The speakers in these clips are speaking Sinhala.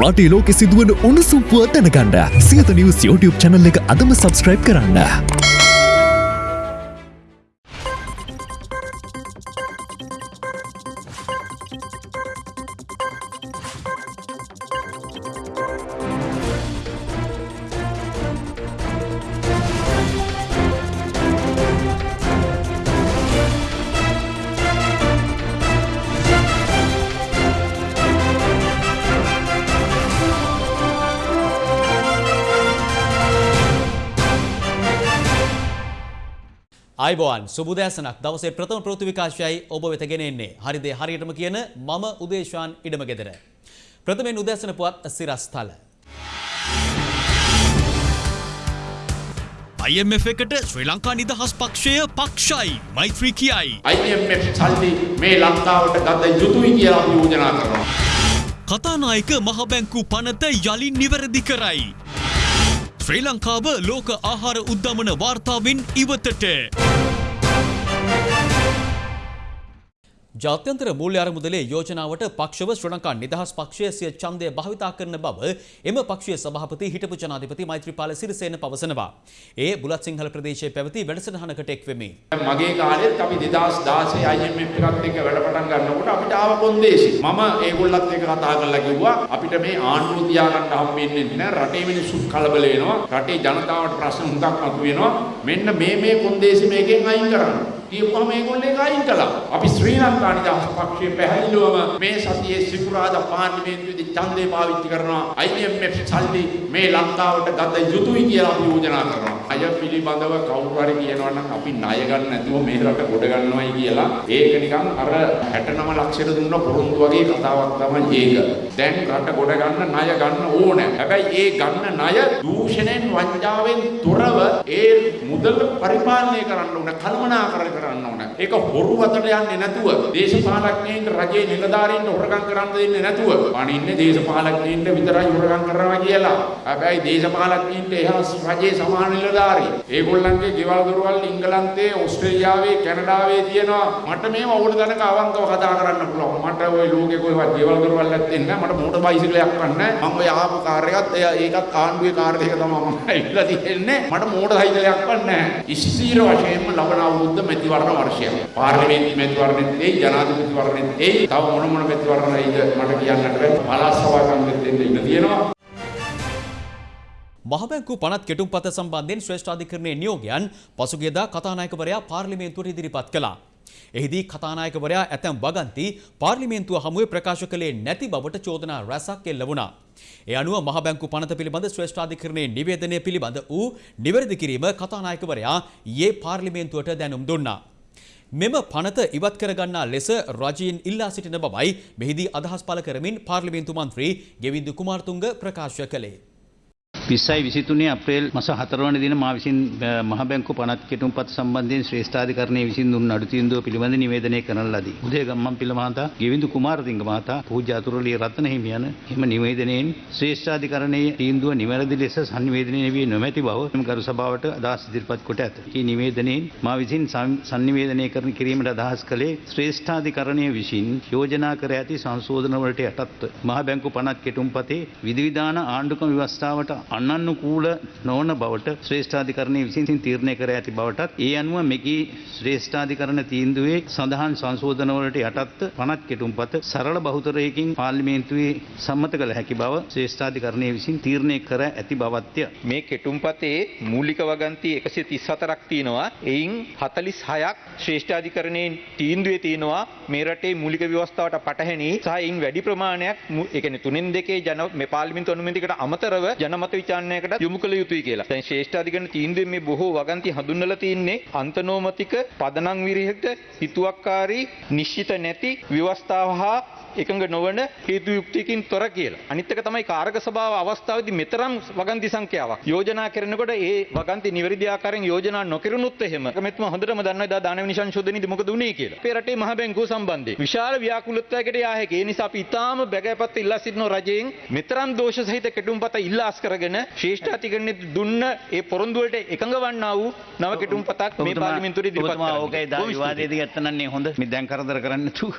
රටේ ලෝකෙ සිදුවන උණුසුම් පුව දැනගන්න සියත නිවස් YouTube channel එක අදම subscribe කරන්න. අයිබෝන් සුබදෑසනක් දවසේ ප්‍රථම ප්‍රෘතිවිකාශයයි ඔබ වෙතගෙන එන්නේ හරිදේ හරියටම කියන මම උදේශාන් ඉඩම ගෙදර. ප්‍රථමෙන් උදෑසන පුවත් සිරස්ථල. IMF එකට ශ්‍රී ලංකා නිදහස් පක්ෂය පක්ෂයි මෛත්‍රී කියයි. IMF සල්ලි මේ ලංකාවට ගත යුතුයි කියලා අපි යෝජනා කරනවා. කතානායක මහබැංකු පනත යළින් නිවැරදි කරයි. ශ්‍රී ලංකාව ලෝක ආහාර උද්ධමන වාර්තාවෙන් ඉවතට. ජාත්‍යන්තර මූල්‍ය අරමුදලේ යෝජනාවට පක්ෂව ශ්‍රී ලංකා නිදහස් පක්ෂය සිය ඡන්දය භාවිතා කරන බව එම පක්ෂයේ සභාපති හිටපු ජනාධිපති මෛත්‍රීපාල සිරිසේන පවසනවා. ඒ බුලත් සිංහල ප්‍රදේශයේ පැවති වැඩසටහනකට එක් වෙමි. මගේ කාලෙත් අපි 2016 IMF එකත් එක්ක වැඩ පටන් ගන්නකොට අපිට ආව කොන්දේසි. මම ඒගොල්ලත් එක්ක කතා කරලා කිව්වා අපිට මේ ආණ්ඩුව තියාගන්න හම්බෙන්නේ නැහැ. රටේ මිනිස්සු කලබල වෙනවා. රටේ ජනතාවට ප්‍රශ්න හුඟක් මතුවෙනවා. මෙන්න මේ මේ කොන්දේසි මේකෙන් අයින් කරන්න. කියපුවම මේගොල්ලෝ ඒක අයින් කළා. අපි ශ්‍රී ලංකා නිදහස් පක්ෂයේ පැහැදිලිවම මේ සතියේ සිකුරාදා පාර්ලිමේන්තුවේදී ඡන්දේ පාවිච්චි කරනවා. IMF සල්ලි මේ ලංකාවට ගත යුතුයි කියලා අපි යෝජනා කරනවා. අය පිළිබඳව කවුරු හරි කියනවා නම් අපි ණය ගන්න නැතුව මේ රට ගොඩ ගන්නවයි කියලා ඒක නිකන් අර 69 ලක්ෂයට දුන්න පොරොන්දු වගේ කතාවක් තමයි ඒක. දැන් රට ගොඩ ගන්න ණය ගන්න ඕනේ. හැබැයි ඒ ගන්න ණය දූෂණයෙන් වංචාවෙන් තොරව ඒ මුදල් පරිපාලනය කරන්න ඕනේ. කළමනාකරණය කරන්න ඕනේ. ඒක හොරු අතට යන්නේ නැතුව දේශපාලඥයින්ට රජයේ නිලධාරීන්ට හොරගම් කරන්න දෙන්නේ නැතුව අනින්නේ දේශපාලඥයින්ට විතරයි හොරගම් කරනවා කියලා. හැබැයි දේශපාලඥයින්ට එහා රජයේ සමාන නිලධාරී. ඒගොල්ලන්ගේ ගෙවල් දොරවල් ඉංගලන්තයේ ඕස්ට්‍රේලියාවේ කැනඩාවේ තියෙනවා. මට මේව ඕන තැනක අවංකව කතා කරන්න පුළුවන්. මට ওই ලෝකේ කොහෙවත් ගෙවල් දොරවල් නැත්තේ නැහැ. මට මෝටර් බයිසිකලයක් ගන්න. මම ඔය ආපු කාර් එකත් ඒකත් ආණ්ඩුවේ කාර් එක තමයි මම ඇවිල්ලා තියෙන්නේ. මට මෝටර් සයිකලයක් ගන්න. ස්ථීර වශයෙන්ම ලබන අවුරුද්ද මැතිවරණ වර්ෂය. පාර්ලිමේන්තු මැතිවරණෙත් එයි ජනාධිපති වරණෙත් එයි. තව මොන මොන මැතිවරණයිද මට කියන්නට බැහැ. පළාත් සභා කන්දෙත් එන්න ඉඩ තියෙනවා. මහබැංකු පනත් කෙටුම්පත සම්බන්ධයෙන් ශ්‍රේෂ්ඨාධිකරණයේ නියෝගයන් පසුගියදා කතානායකවරයා පාර්ලිමේන්තුවට ඉදිරිපත් කළා. එහිදී කතානායකවරයා ඇතැම් වගන්ති පාර්ලිමේන්තුව හමුවේ ප්‍රකාශ කළේ නැති බවට චෝදනා රැසක් එල්ල වුණා. ඒ අනුව මහබැංකු පනත පිළිබඳ ශ්‍රේෂ්ඨාධිකරණයේ නිවේදනය පිළිබඳ වූ නිවැරදි කිරීම කතානායකවරයා ඊයේ පාර්ලිමේන්තුවට දැනුම් දුන්නා. මෙම පනත ඉවත් කරගන්නා ලෙස රජයෙන් ඉල්ලා සිටින බවයි මෙහිදී අදහස් පළ කරමින් පාර්ලිමේන්තු මන්ත්‍රී ගෙවින්දු කුමාරතුංග ප්‍රකාශ කළේ. විස්සයි විසිතුනේ අප්‍රේල් මස හතරවන දින මා විසින් මහ බැංකු පනත් කෙටුම්පත් සම්බන්ධයෙන් ශ්‍රේෂ්ඨාධිකරණය විසින් දුන් අඩු තීන්දුව පිළිබඳ නිවේදනය කරන ලදී. උදේ ගම්මන් පිළ මහතා, ගෙවිඳු කුමාරතිංග මහතා, පූජ්‍ය අතුරුලිය රත්න හිමියන් එම නිවේදනයෙන් ශ්‍රේෂ්ඨාධිකරණයේ තීන්දුව නිවැරදි ලෙස සංනිවේදනය වී නොමැති බව ගරු සභාවට අදහස් ඉදිරිපත් කොට ඇත. මේ නිවේදනයෙන් මා විසින් සංනිවේදනය කරන කිරීමට අදහස් කළේ ශ්‍රේෂ්ඨාධිකරණය විසින් යෝජනා කර ඇති සංශෝධන වලට යටත්ව මහ බැංකු පනත් කෙටුම්පතේ විධිවිධාන ආණ්ඩුක්‍රම ව්‍යවස්ථාවට අනන්නුකූල නොවන බවට ශ්‍රේෂ්ඨාධිකරණය විසින් තීරණය කර ඇති බවටත් ඒ අනුව මෙකී ශ්‍රේෂ්ඨාධිකරණ තීන්දුවේ සඳහන් සංශෝධනවලට යටත්ව පනත් කෙටුම්පත සරල බහුතරයකින් පාර්ලිමේන්තුවේ සම්මත කළ හැකි බව ශ්‍රේෂ්ඨාධිකරණය විසින් තීරණය කර ඇති බවත්ය. මේ කෙටුම්පතේ මූලික වගන්ති 134ක් තියෙනවා. එයින් 46ක් ශ්‍රේෂ්ඨාධිකරණයේ තීන්දුවේ තියෙනවා මේ රටේ මූලික ව්‍යවස්ථාවට පටහැනි සහ එයින් වැඩි ප්‍රමාණයක් ඒ කියන්නේ තුනෙන් දෙකේ ජන මේ පාර්ලිමේන්තු අනුමැතියකට අමතරව ජනමත විචාරණයකට යොමු කළ යුතුයි කියලා. දැන් ශ්‍රේෂ්ඨාධිකරණ තීන්දුවේ මේ බොහෝ වගන්ති හඳුන්වලා තින්නේ අන්තනෝමතික පදනම් විරහිත හිතුවක්කාරී නිශ්චිත නැති ව්‍යවස්ථාව හා එකඟ නොවන හේතු යුක්තියකින් තොර කියලා. අනිත් එක තමයි කාරක සභාව අවස්ථාවේදී මෙතරම් වගන්ති සංඛ්‍යාවක් යෝජනා කරනකොට ඒ වගන්ති නිවැරදි ආකාරයෙන් යෝජනා නොකරුණොත් එහෙම මෙත්ම හොඳටම දන්නවා දා දානවිනි සංශෝධනයේදී මොකද උනේ කියලා. අපේ රටේ මහ බැංකුව සම්බන්ධයෙන් විශාල ව්‍යාකූලත්වයකට යා හැකි. ඒ නිසා අපි ඊටාම බැගෑපත් ඉල්ලා සිටින රජයෙන් මෙතරම් දෝෂ සහිත කෙටුම්පත ඉල්ලාස් කරගෙන ශ්‍රේෂ්ඨාධිකරණයේ දුන්න ඒ පොරොන්දු වලට එකඟ වන්නා වූ නව කෙටුම්පතක් මේ පාර්ලිමේන්තුවේ ඉදිරිපත් කරනවා. ඕකයි දා විවාදයේදී ගත්තනන්නේ හොඳ. මේ දැන් කරදර කරන්නේ නැතුව.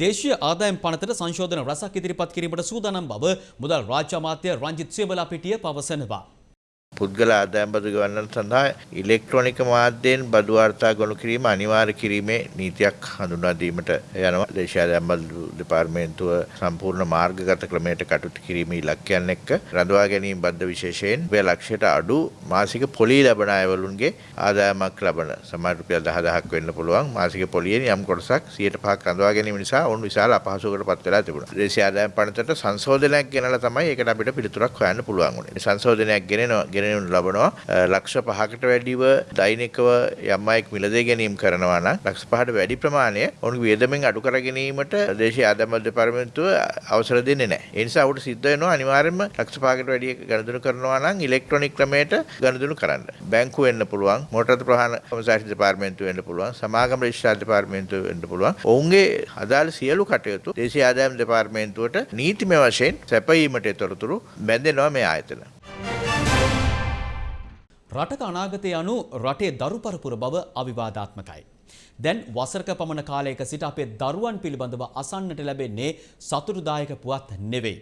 දේශීය ආදායම් පනතට සංශෝධන රසක් ඉදිරිපත් කිරීමට සූදානම් බව මුදල් රාජ්‍ය අමාත්‍ය රංජිත් සේවලාපිටිය පවසනවා. පුද්ගල ආදායම් බදු ගවන්නන් සඳහා ඉලෙක්ට්‍රොනික මාධ්‍යයෙන් බදු වාර්තා ගොනු කිරීම අනිවාර්ය කිරීමේ නීතියක් හඳුන්වා දීමට යනවා දේශීය ආදායම් බදු දෙපාර්තමේන්තුව සම්පූර්ණ මාර්ගගත ක්‍රමයට කටයුතු කිරීමේ ඉලක්කයන් එක්ක රඳවා ගැනීම බද්ධ විශේෂයෙන් රුපියල් ලක්ෂයට අඩු මාසික පොලී ලබන අයවලුන්ගේ ආදායමක් ලබන සමහර රුපියල් 10000ක් වෙන්න පුළුවන් මාසික පොලියෙන් යම් කොටසක් 105ක් රඳවා ගැනීම නිසා ඔවුන් විශාල අපහසුවකට පත් වෙලා තිබුණා. දේශීය ආදායම් පනතට සංශෝධනයක් ගෙනලා තමයි ඒකට අපිට පිළිතුරක් හොයන්න පුළුවන් වුණේ. සංශෝධනයක් ගෙනෙනවා ගෙනෙනු ලබනවා ලක්ෂ පහකට වැඩිව දෛනිකව යම් අයෙක් මිලදී ගැනීම කරනවා නම් ලක්ෂ පහට වැඩි ප්‍රමාණය ඔවුන්ගේ වියදමෙන් අඩු කර ගැනීමට දේශීය ආදායම් දෙපාර්තමේන්තුව අවසර දෙන්නේ නැහැ. ඒ නිසා ඔහුට සිද්ධ වෙනවා අනිවාර්යයෙන්ම ලක්ෂ පහකට වැඩි ගණදුණු කරනවා නම් ඉලෙක්ට්‍රොනික ක්‍රමයට ගණදුණු කරන්න. බැංකුව වෙන්න පුළුවන්, මෝටර් ප්‍රවාහන කොමසාරිස් දෙපාර්තමේන්තුව වෙන්න පුළුවන්, සමාගම රෙජිස්ට්‍රාර් දෙපාර්තමේන්තුව වෙන්න පුළුවන්. ඔවුන්ගේ අදාළ සියලු කටයුතු දේශීය ආදායම් දෙපාර්තමේන්තුවට නීතිමය වශයෙන් සැපයීමට තොරතුරු බැඳෙනවා මේ ආයතන. රටක අනාගතය යනු රටේ දරු පරපුර බව අවිවාදාත්මකයි. දැන් වසරක පමණ කාලයක සිට අපේ දරුවන් පිළිබඳව අසන්නට ලැබෙන්නේ සතුරුදායක පුවත් නෙවෙයි.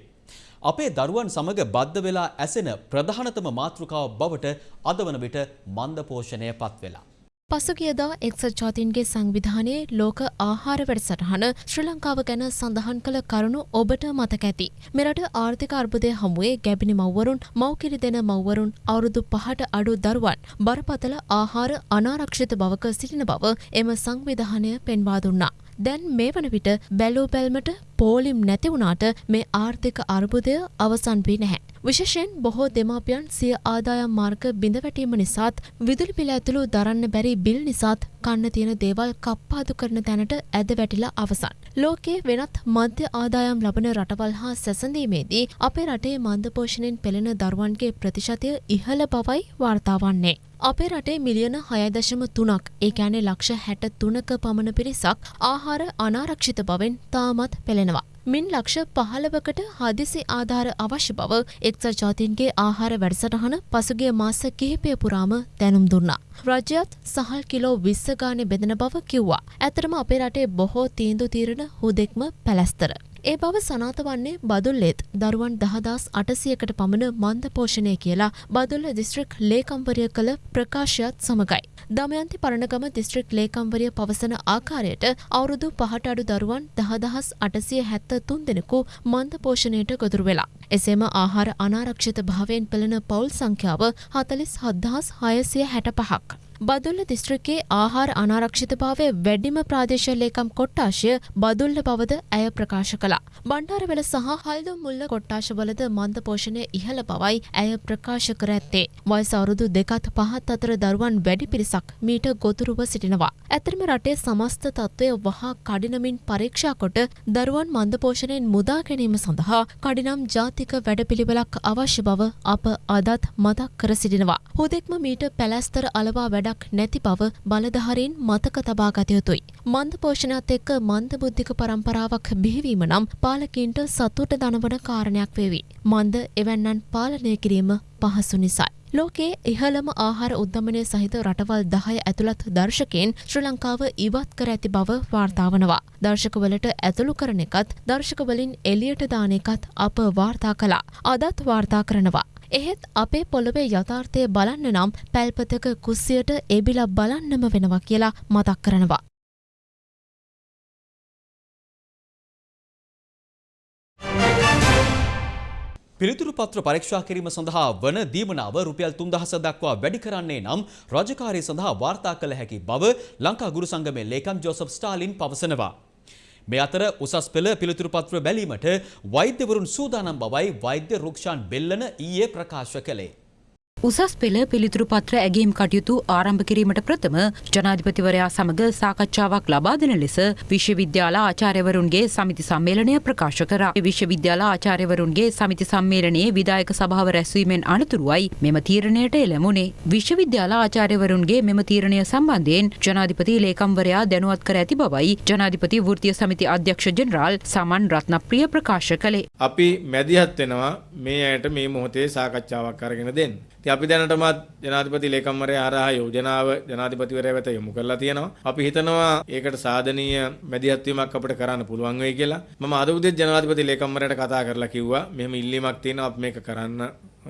අපේ දරුවන් සමග බද්ධ වෙලා ඇසෙන ප්‍රධානතම මාතෘකාව බවට අද වන විට මන්දපෝෂණය පත් වෙලා. පසුගියදා එක්සත් ජාතීන්ගේ සංවිධානයේ ලෝක ආහාර වැඩසටහන ශ්‍රී ලංකාව ගැන සඳහන් කළ කරුණු ඔබට මතක ඇති. මෙරට ආර්ථික අර්බුදය හමුවේ ගැබිනි මව්වරුන් මව්කිරි දෙන මව්වරුන් අවුරුදු පහට අඩු දරුවන් බරපතල ආහාර අනාරක්ෂිත බවක සිටින බව එම සංවිධානය පෙන්වා දුන්නා. දැන් මේ වන විට බැලූ බැල්මට පෝලිම් නැති වුණාට මේ ආර්ථික අර්බුදය අවසන් වී නැහැ. විශේෂයෙන් බොහෝ දෙමාපියන් සිය ආදායම් මාර්ග බිඳවැටීම නිසාත් විදුලි පිළ ඇතුළු දරන්න බැරි බිල් නිසාත් කන්න තියෙන දේවල් කප්පාදු කරන තැනට ඇද වැටිලා අවසන්. ලෝකයේ වෙනත් මධ්‍ය ආදායම් ලබන රටවල් හා සැසඳීමේදී අපේ රටේ මන්දපෝෂණයෙන් පෙළෙන දරුවන්ගේ ප්‍රතිශතය ඉහළ බවයි වාර්තා වන්නේ. අපේ රටේ මිලියන හයදශම තුනක් ඒ ෑනේ ලක්ෂ හැට තුනක පමණ පිරිසක් ආහාර අනාරක්ෂිත බවෙන් තාමත් පෙළෙනවා. මින් ලක්ෂ පහළවකට හදිසි ආධාර අවශ්‍ය බව එක්සත් ජාතීන්ගේ ආහාර වැඩසටහන පසුගිය මාස කිහිපය පුරාම දැනුම් දුන්නා. රජයත් සහල් කිලෝ විස්ස ගානේ බෙදෙන බව කිව්වා. ඇතරම අපේ රටේ බොහෝ තීන්දු තීරණ හුදෙක්ම පැලැස්තර. ඒ බව සනාත වන්නේ බදුල්ලෙත් දරුවන් දහදස් අටසියකට පමණ මන්ද පෝෂණය කියලා බදුල්ල දිස්ත්‍රික් ලේකම්වරිය කළ ප්‍රකාශයත් සමගයි. දමයන්ති පරණගම දිස්ත්‍රික් ලේකම්වරිය පවසන ආකාරයට අවුරුදු පහට අඩු දරුවන් දහදහස් අටසිය හැත්ත තුන් දෙනෙකු මන්ද පෝෂණයට ගොදුරු වෙලා. එසේම ආහාර අනාරක්ෂිත භාවයෙන් පෙළෙන පවුල් සංඛ්‍යාව හතලිස් හද්දහස් හයසිය හැට පහක්. බදුල්ල දිස්ත්‍රික්කේ ආහාර අනාරක්ෂිතභාවය වැඩිම ප්‍රාදේශ ලේකම් කොට්ටාශය බදුල්ල බවද ඇය ප්‍රකාශ කළා. බණ්ඩාරවෙල සහ හල්දුම් මුල්ල කොට්ටාශවලද මන්ද පෝෂණය ඉහළ බවයි ඇය ප්‍රකාශ කර ඇත්තේ. වයස අවුරුදු දෙකත් පහත් අතර දරුවන් වැඩි පිරිසක් මීට ගොතුරුව සිටිනවා. ඇතරම රටේ සමස්ත තත්ත්වය වහා කඩිනමින් පරීක්ෂා කොට දරුවන් මන්ද පෝෂණයෙන් මුදා ගැනීම සඳහා කඩිනම් ජාතික වැඩපිළිවෙලක් අවශ්‍ය බව අප අදත් මතක් කර සිටිනවා. හුදෙක්ම මීට පැලැස්තර අලවා වැඩක් නැති බව බලධාරීන් මතක තබා ගත යුතුයි. මන්ද පෝෂණයත් එක්ක මන්ද බුද්ධික පරම්පරාවක් බිහිවීම නම් පාලකින්ට සතුට දනවන කාරණයක් වේවි. මන්ද එවැන්නන් පාලනය කිරීම පහසු නිසයි. ලෝකයේ ඉහළම ආහාර උද්ධමනය සහිත රටවල් දහය ඇතුළත් දර්ශකයෙන් ශ්‍රී ලංකාව ඉවත් කර ඇති බව වාර්තාවනවා. දර්ශකවලට ඇතුළු කරන එකත් දර්ශකවලින් එලියට දාන එකත් අප වාර්තා කළා. අදත් වාර්තා කරනවා. එහෙත් අපේ පොළොවේ යථාර්ථය බලන්න නම් පැල්පතක කුස්සියට එබිලා බලන්නම වෙනවා කියලා මතක් කරනවා. පිළිතුරු පත්‍ර පරීක්ෂා කිරීම සඳහා වන දීමනාව රුපියල් තුන්දහස දක්වා වැඩි කරන්නේ නම් රජකාරය සඳහා වාර්තා කළ හැකි බව ලංකා ගුරු සංගමේ ලේකම් ජෝසප් ස්ටාලින් පවසනවා. මේ අතර උසස් පෙළ පිළිතුරු පත්‍ර බැලීමට වෛද්‍යවරුන් සූදානම් බවයි වෛද්‍ය රුක්ෂාන් බෙල්ලන ඊයේ ප්‍රකාශ කළේ. උසස් පෙළ පිළිතුරු පත්‍ර ඇගේම් කටයුතු ආරම්භ කිරීමට ප්‍රථම ජනාධිපතිවරයා සමග සාකච්ඡාවක් ලබා දෙන ලෙස විශ්වවිද්‍යාල ආචාර්යවරුන්ගේ සමිති සම්මේලනය ප්‍රකාශ කරා. විශ්වවිද්‍යාල ආචාර්යවරුන්ගේ සමිති සම්මේලනයේ විදායක සභාව රැස්වීමෙන් අනතුරුවයි මෙම තීරණයට එළමුණේ. විශ්වවිද්‍යාල ආචාර්යවරුන්ගේ මෙම තීරණය සම්බන්ධයෙන් ජනාධිපති ලේකම්වරයා දැනුවත් කර ඇති බවයි ජනාධිපති වෘත්තීය සමිති අධ්‍යක්ෂ ජෙනරාල් සමන් රත්නප්‍රිය ප්‍රකාශ කළේ. අපි මැදිහත් වෙනවා මේ ඇයට මේ මොහොතේ සාකච්ඡාවක් අරගෙන දෙන්න. ඉතින් අපි දැනටමත් ජනාධිපති ලේකම්වරයා හරහා යෝජනාව ජනාධිපතිවරයා වෙත යොමු කරලා තියෙනවා. අපි හිතනවා ඒකට සාධනීය මැදිහත් වීමක් අපිට කරන්න පුළුවන් වෙයි කියලා. මම අද උදේ ජනාධිපති ලේකම්වරයාට කතා කරලා කිව්වා මෙහෙම ඉල්ලීමක් තියෙනවා අපි මේක කරන්න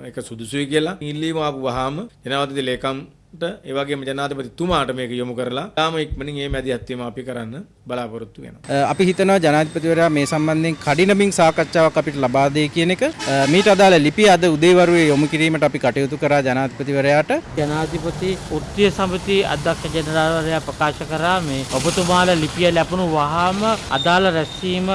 ඒක සුදුසුයි කියලා. ඉල්ලීම ආපු වහාම ජනාධිපති ලේකම්ට ඒ වගේම ජනාධිපතිතුමාට මේක යොමු කරලා තාම ඉක්මනින් මේ මැදිහත් වීම අපි කරන්න බලාපොරොත්තු වෙනවා. අපි හිතනවා ජනාධිපතිවරයා මේ සම්බන්ධයෙන් කඩිනමින් සාකච්ඡාවක් අපිට ලබා දෙයි කියන එක මීට අදාළ ලිපිය අද උදේවරුේ යොමු කිරීමට අපි කටයුතු කරා ජනාධිපතිවරයාට ජනාධිපති ෘත්තිය සමිති අධ්‍යක්ෂ ජනරාල්වරයා ප්‍රකාශ කරා මේ ඔබතුමාලා ලිපිය ලැබුණු වහාම අදාළ රැස්වීම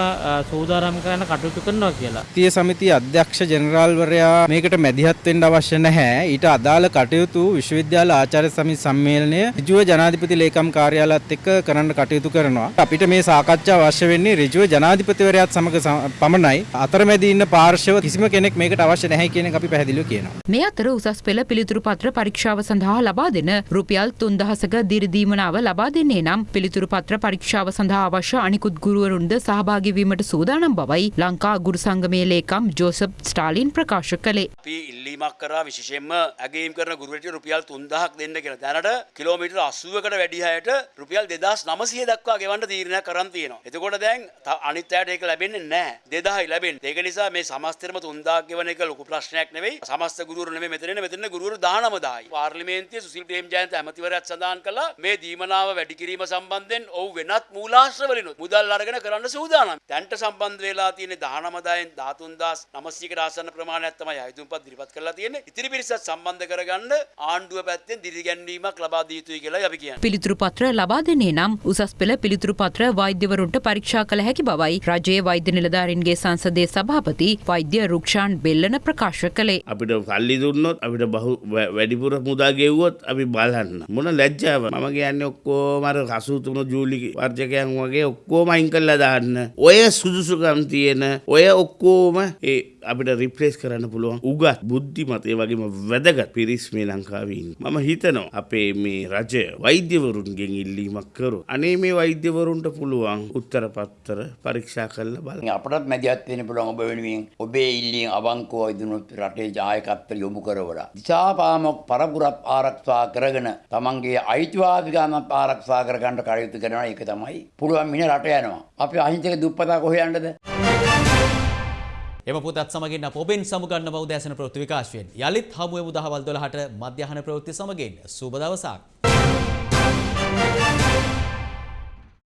සූදානම් කරන්න කටයුතු කරනවා කියලා. ෘත්තිය සමිතිය අධ්‍යක්ෂ ජනරාල්වරයා මේකට මැදිහත් වෙන්න අවශ්‍ය නැහැ. ඊට අදාළ කටයුතු විශ්වවිද්‍යාල ආචාර්ය සමිති සම්මේලනය ඍජුව ජනාධිපති ලේකම් කාර්යාලයත් එක්ක කරන්න කටයුතු කරනවා. අපිට මේ සාකච්ඡාව අවශ්‍ය වෙන්නේ ඍජුව ජනාධිපතිවරයාත් සමග සම- පමණයි. අතරමැදි ඉන්න පාර්ශව කිසිම කෙනෙක් මේකට අවශ්‍ය නැහැ කියන එක අපි පැහැදිලිව කියනවා. මේ අතර උසස් පෙළ පිළිතුරු පත්‍ර පරීක්ෂාව සඳහා ලබා දෙන රුපියල් තුන්දහසක දිරිදීමනාව ලබා දෙන්නේ නම් පිළිතුරු පත්‍ර පරීක්ෂාව සඳහා අවශ්‍ය අනිකුත් ගුරුවරුන්ද සහභාගී වීමට සූදානම් බවයි ලංකා ගුරු සංගමේ ලේකම් ජෝසප් ස්ටාලින් ප්‍රකාශ කළේ. අපි ඉල්ලීමක් කරා විශේෂයෙන්ම ඇගේම් කරන ගුරුවරට රුපියල් 3000ක් දෙන්න කියලා. දැනට කිලෝමීටර් 80කට වැඩි අයට රුපියල් 2900 දක්වා ගෙවන්න තීරණයක් කරන් තියෙනවා. එතකොට දැන් ත- අනිත් අයට ඒක ලැබෙන්නේ නැහැ. 2000යි ලැබෙන්නේ. ඒක නිසා මේ සමස්තෙරම 3000ක් ගෙවන එක ලොකු ප්‍රශ්නයක් නෙවෙයි. සමස්ත ගුරුවරු නෙමෙයි මෙතන ඉන්නේ. මෙතන ඉන්නේ ගුරුවරු 19000යි. පාර්ලිමේන්තුවේ සුසිල් ප්‍රේමජයන්ත ඇමතිවරයාත් සඳහන් කළා මේ දීමනාව වැඩි කිරීම සම්බන්ධයෙන් ඔව් වෙනත් මූලාශ්‍රවලිනුත් මුදල් අරගෙන කරන්න සූදානම්. දැන්ට සම්බන්ධ වෙලා තියෙන 19000න් 13900කට ආසන්න ප්‍රමාණයක් තමයි අයතුම්පත් ඉදිරිපත් කරලා තියෙන්නේ. ඉතිරි පිරිසත් සම්බන්ධ කරගන්න ආණ්ඩුව පැත්තෙන් දිරිගැන්වීමක් ලබා දිය යුතුයි කියලා අපි කියන්නේ. පිළිතුරු පත්‍ර ලබා දෙන්නේ නම් උසස් පෙළ පිළිතුරු පත්‍ර වෛද්‍යවරුන්ට පරීක්ෂා කළ හැකි බවයි රජයේ වෛද්‍ය නිලධාරීන්ගේ සංසදයේ සභාපති වෛද්‍ය රුක්ෂාන් බෙල්ලන ප්‍රකාශ කළේ. අපිට සල්ලි දුන්නොත් අපිට බහු වැඩිපුර මුදා ගෙව්වොත් අපි බලන්න මොන ලැජ්ජාව මම කියන්නේ ඔක්කොම අර කසූතුන ජූලි වර්ජකයන් වගේ ඔක්කොම අයින් කරලා දාන්න ඔය සුදුසුකම් තියෙන ඔය ඔක්කොම ඒ අපිට රිප්ලේස් කරන්න පුළුවන් උගත් බුද්ධිමත් ඒ වගේම වැදගත් පිරිස් මේ ලංකාවේ ඉන්නේ. මම හිතනවා. අපේ මේ රජය වෛද්‍යවරුන්ගෙන් ඉල්ලීමක් කරු. අනේ මේ වෛද්‍යවරුන්ට පුළුවන් උත්තර පත්තර පරීක්ෂා කරලා බලන්න. අපටත් මැදිහත් වෙන්න පුළුවන් ඔබ වෙනුවෙන් ඔබේ ඉල්ලීම් අවංකව ඉදිනුත් රටේ ජායකත්වය යොමු කරවලා. දිසාපාමොක් පරපුරත් ආරක්ෂා කරගෙන තමන්ගේ අයිතිවාසිකම් ආරක්ෂා කරගන්න කටයුතු කරනවා. ඒක තමයි පුළුවන් මින රට යනවා. අපි අහිංසක දුප්පතා කොහේ යන්නද එම පුතත් සමගින් අප ඔබෙන් සමුගන්න බෞදෑසන ප්‍රවෘත්ති විකාශයෙන්. යළිත් හමුවෙමු දහවල් 12ට මධ්‍යහන ප්‍රවෘත්ති සමගින්. සුබ දවසක්.